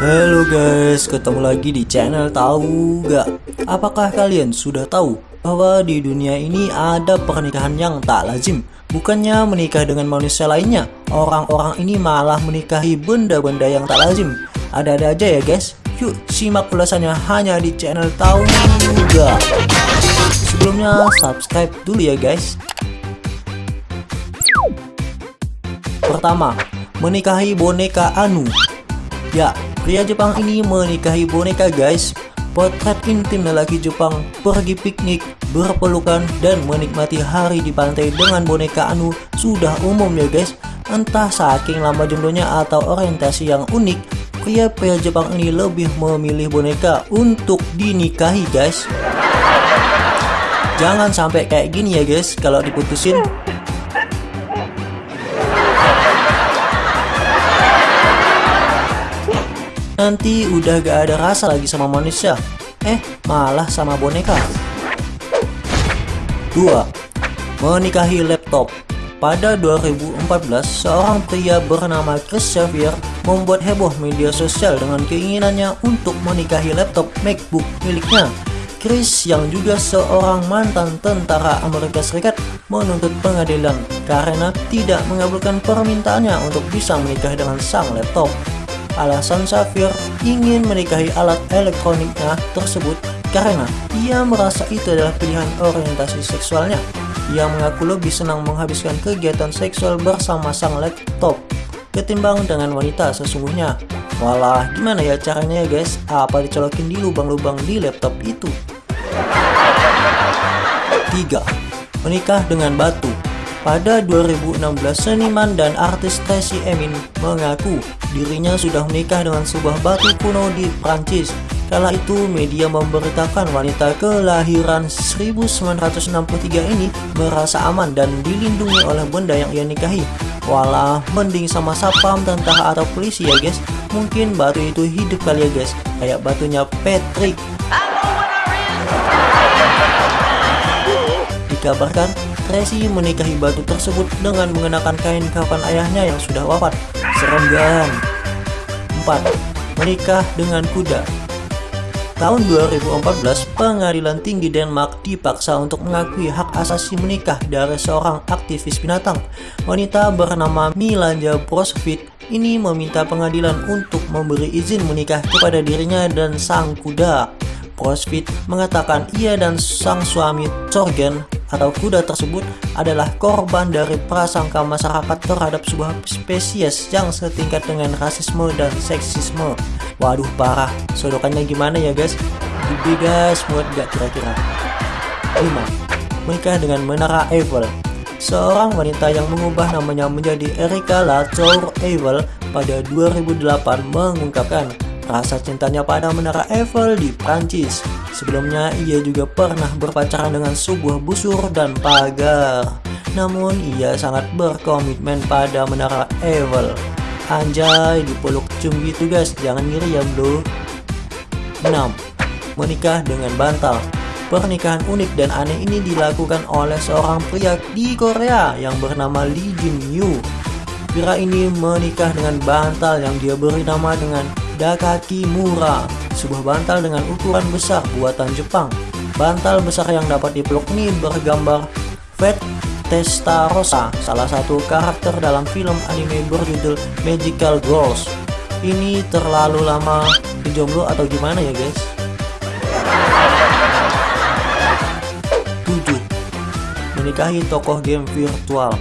Halo guys, ketemu lagi di channel Tahu Gak? Apakah kalian sudah tahu bahwa di dunia ini ada pernikahan yang tak lazim? Bukannya menikah dengan manusia lainnya, orang-orang ini malah menikahi benda-benda yang tak lazim. Ada-ada aja ya guys. Yuk simak ulasannya hanya di channel Tahu Gak? Sebelumnya subscribe dulu ya guys. Pertama, menikahi boneka Anu. Ya, Pria Jepang ini menikahi boneka guys. Potret intim lelaki Jepang pergi piknik, berpelukan, dan menikmati hari di pantai dengan boneka Anu sudah umum ya guys. Entah saking lama jodohnya atau orientasi yang unik Pria-pria Jepang ini lebih memilih boneka untuk dinikahi guys. Jangan sampai kayak gini ya guys. Kalau diputusin Nanti udah gak ada rasa lagi sama manusia Eh malah sama boneka 2. Menikahi laptop pada 2014, seorang pria bernama Chris Xavier membuat heboh media sosial dengan keinginannya untuk menikahi laptop MacBook miliknya. Chris yang juga seorang mantan tentara Amerika Serikat menuntut pengadilan karena tidak mengabulkan permintaannya untuk bisa menikah dengan sang laptop. Alasan Safir ingin menikahi alat elektroniknya tersebut karena ia merasa itu adalah pilihan orientasi seksualnya. Ia mengaku lebih senang menghabiskan kegiatan seksual bersama sang laptop ketimbang dengan wanita sesungguhnya. Walah, gimana ya caranya ya guys? Apa dicolokin di lubang-lubang di laptop itu? 3. Menikah dengan batu pada 2016, seniman dan artis Tracy Emin mengaku dirinya sudah menikah dengan sebuah batu kuno di Prancis. Kala itu, media memberitakan wanita kelahiran 1963 ini merasa aman dan dilindungi oleh benda yang ia nikahi. Walah, mending sama sapam, tentara atau polisi ya guys. Mungkin batu itu hidup kali ya guys, kayak batunya Patrick. Dikabarkan Tracy menikahi batu tersebut dengan mengenakan kain kafan ayahnya yang sudah wafat. Serem kan? 4. Menikah dengan kuda Tahun 2014, Pengadilan Tinggi Denmark dipaksa untuk mengakui hak asasi menikah dari seorang aktivis binatang. Wanita bernama Milanja Brosvit ini meminta pengadilan untuk memberi izin menikah kepada dirinya dan sang kuda. Brosvit mengatakan ia dan sang suami Torgen atau kuda tersebut adalah korban dari prasangka masyarakat terhadap sebuah spesies yang setingkat dengan rasisme dan seksisme. Waduh parah, sodokannya gimana ya guys? Gede guys, muat gak kira-kira? 5. Menikah dengan Menara Eiffel Seorang wanita yang mengubah namanya menjadi Erika Latour Eiffel pada 2008 mengungkapkan rasa cintanya pada Menara Eiffel di Prancis. Sebelumnya ia juga pernah berpacaran dengan sebuah busur dan pagar. Namun ia sangat berkomitmen pada Menara Eiffel. Anjay dipeluk cum gitu guys, jangan ngiri ya bro. 6. Menikah dengan bantal Pernikahan unik dan aneh ini dilakukan oleh seorang pria di Korea yang bernama Lee Jin Yu. Pria ini menikah dengan bantal yang dia beri nama dengan Dakaki Mura, sebuah bantal dengan ukuran besar buatan Jepang. Bantal besar yang dapat dipeluk ini bergambar Fat Testarossa, salah satu karakter dalam film anime berjudul Magical Girls. Ini terlalu lama jomblo atau gimana ya guys? 7. Menikahi tokoh game virtual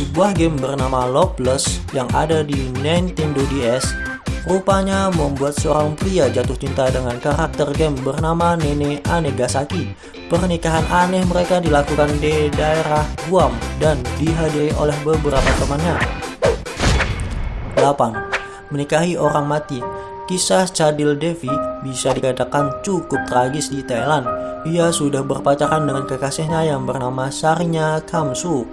sebuah game bernama Loveless yang ada di Nintendo DS Rupanya membuat seorang pria jatuh cinta dengan karakter game bernama Nene Anegasaki. Pernikahan aneh mereka dilakukan di daerah Guam dan dihadiri oleh beberapa temannya. 8. Menikahi orang mati Kisah Chadil Devi bisa dikatakan cukup tragis di Thailand. Ia sudah berpacaran dengan kekasihnya yang bernama Sarinya Kamsuk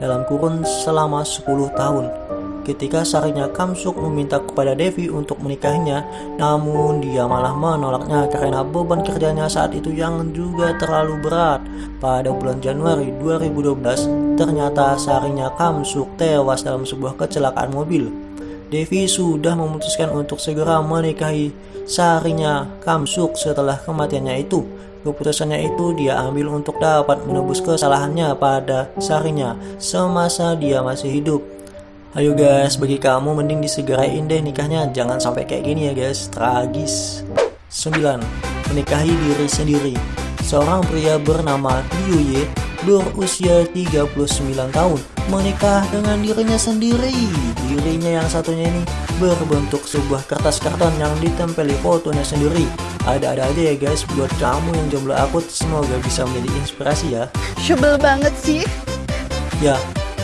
dalam kurun selama 10 tahun ketika Sarinya Kamsuk meminta kepada Devi untuk menikahinya, namun dia malah menolaknya karena beban kerjanya saat itu yang juga terlalu berat. Pada bulan Januari 2012, ternyata Sarinya Kamsuk tewas dalam sebuah kecelakaan mobil. Devi sudah memutuskan untuk segera menikahi Sarinya Kamsuk setelah kematiannya itu. Keputusannya itu dia ambil untuk dapat menebus kesalahannya pada Sarinya semasa dia masih hidup. Ayo guys, bagi kamu mending disegerain deh nikahnya, jangan sampai kayak gini ya guys, tragis. 9. Menikahi diri sendiri. Seorang pria bernama Liu Ye berusia 39 tahun menikah dengan dirinya sendiri. Dirinya yang satunya ini berbentuk sebuah kertas karton yang ditempeli fotonya sendiri. Ada-ada aja ya guys buat kamu yang jomblo akut semoga bisa menjadi inspirasi ya. Sebel banget sih. Ya,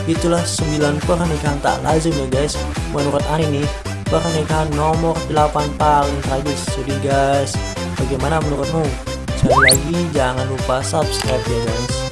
itulah 9 pernikahan tak lazim ya guys. Menurut Ani nih, pernikahan nomor 8 paling tragis. Jadi guys, bagaimana menurutmu? Sekali lagi jangan lupa subscribe ya guys.